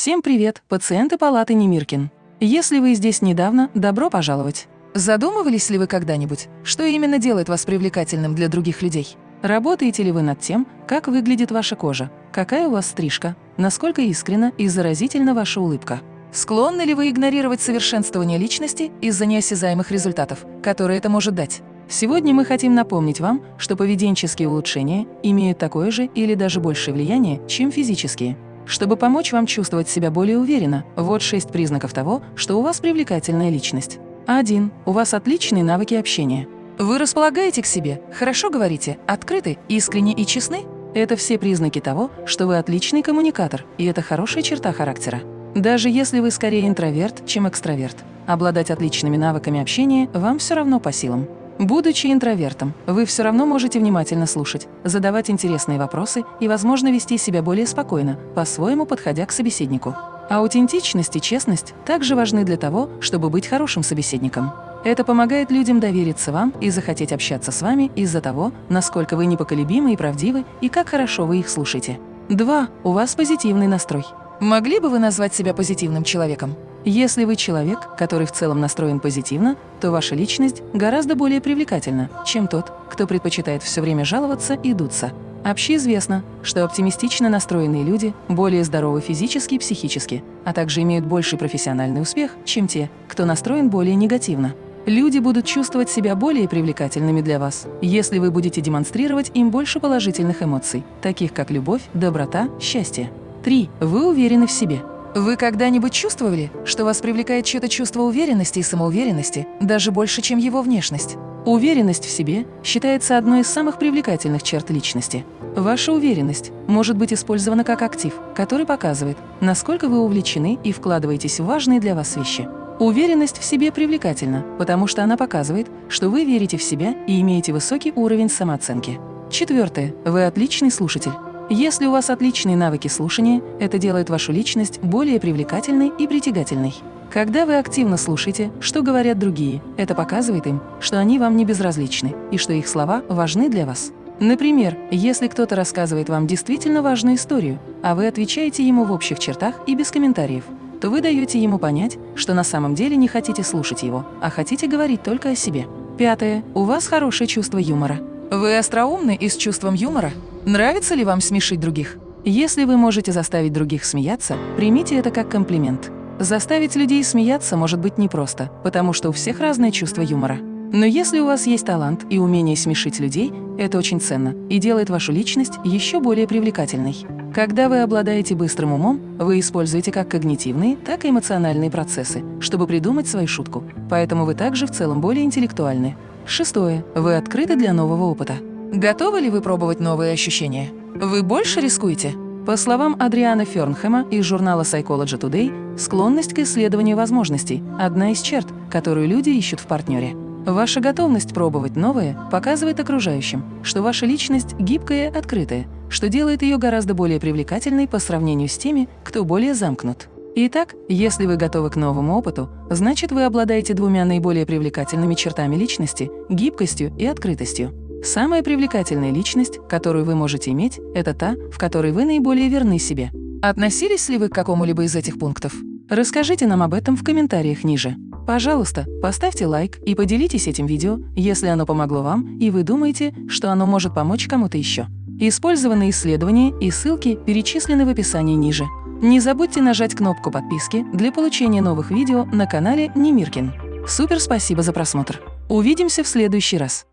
Всем привет, пациенты палаты Немиркин. Если вы здесь недавно, добро пожаловать. Задумывались ли вы когда-нибудь, что именно делает вас привлекательным для других людей? Работаете ли вы над тем, как выглядит ваша кожа, какая у вас стрижка, насколько искренна и заразительна ваша улыбка? Склонны ли вы игнорировать совершенствование личности из-за неосязаемых результатов, которые это может дать? Сегодня мы хотим напомнить вам, что поведенческие улучшения имеют такое же или даже большее влияние, чем физические. Чтобы помочь вам чувствовать себя более уверенно, вот шесть признаков того, что у вас привлекательная личность. 1. У вас отличные навыки общения. Вы располагаете к себе, хорошо говорите, открыты, искренне и честны? Это все признаки того, что вы отличный коммуникатор, и это хорошая черта характера. Даже если вы скорее интроверт, чем экстраверт, обладать отличными навыками общения вам все равно по силам. Будучи интровертом, вы все равно можете внимательно слушать, задавать интересные вопросы и, возможно, вести себя более спокойно, по-своему подходя к собеседнику. Аутентичность и честность также важны для того, чтобы быть хорошим собеседником. Это помогает людям довериться вам и захотеть общаться с вами из-за того, насколько вы непоколебимы и правдивы, и как хорошо вы их слушаете. 2. У вас позитивный настрой. Могли бы вы назвать себя позитивным человеком? Если вы человек, который в целом настроен позитивно, то ваша личность гораздо более привлекательна, чем тот, кто предпочитает все время жаловаться и дуться. Общеизвестно, что оптимистично настроенные люди более здоровы физически и психически, а также имеют больший профессиональный успех, чем те, кто настроен более негативно. Люди будут чувствовать себя более привлекательными для вас, если вы будете демонстрировать им больше положительных эмоций, таких как любовь, доброта, счастье. 3. Вы уверены в себе. Вы когда-нибудь чувствовали, что вас привлекает чье-то чувство уверенности и самоуверенности даже больше, чем его внешность? Уверенность в себе считается одной из самых привлекательных черт личности. Ваша уверенность может быть использована как актив, который показывает, насколько вы увлечены и вкладываетесь в важные для вас вещи. Уверенность в себе привлекательна, потому что она показывает, что вы верите в себя и имеете высокий уровень самооценки. Четвертое. Вы отличный слушатель. Если у вас отличные навыки слушания, это делает вашу личность более привлекательной и притягательной. Когда вы активно слушаете, что говорят другие, это показывает им, что они вам не безразличны и что их слова важны для вас. Например, если кто-то рассказывает вам действительно важную историю, а вы отвечаете ему в общих чертах и без комментариев, то вы даете ему понять, что на самом деле не хотите слушать его, а хотите говорить только о себе. Пятое. У вас хорошее чувство юмора. Вы остроумны и с чувством юмора? Нравится ли вам смешить других? Если вы можете заставить других смеяться, примите это как комплимент. Заставить людей смеяться может быть непросто, потому что у всех разное чувство юмора. Но если у вас есть талант и умение смешить людей, это очень ценно и делает вашу личность еще более привлекательной. Когда вы обладаете быстрым умом, вы используете как когнитивные, так и эмоциональные процессы, чтобы придумать свою шутку. Поэтому вы также в целом более интеллектуальны. Шестое. Вы открыты для нового опыта. Готовы ли вы пробовать новые ощущения? Вы больше рискуете? По словам Адриана Фернхэма из журнала Psychology Today, склонность к исследованию возможностей – одна из черт, которую люди ищут в партнере. Ваша готовность пробовать новое показывает окружающим, что ваша личность гибкая и открытая, что делает ее гораздо более привлекательной по сравнению с теми, кто более замкнут. Итак, если вы готовы к новому опыту, значит вы обладаете двумя наиболее привлекательными чертами личности – гибкостью и открытостью. Самая привлекательная личность, которую вы можете иметь, это та, в которой вы наиболее верны себе. Относились ли вы к какому-либо из этих пунктов? Расскажите нам об этом в комментариях ниже. Пожалуйста, поставьте лайк и поделитесь этим видео, если оно помогло вам и вы думаете, что оно может помочь кому-то еще. Использованные исследования и ссылки перечислены в описании ниже. Не забудьте нажать кнопку подписки для получения новых видео на канале Немиркин. Супер спасибо за просмотр! Увидимся в следующий раз!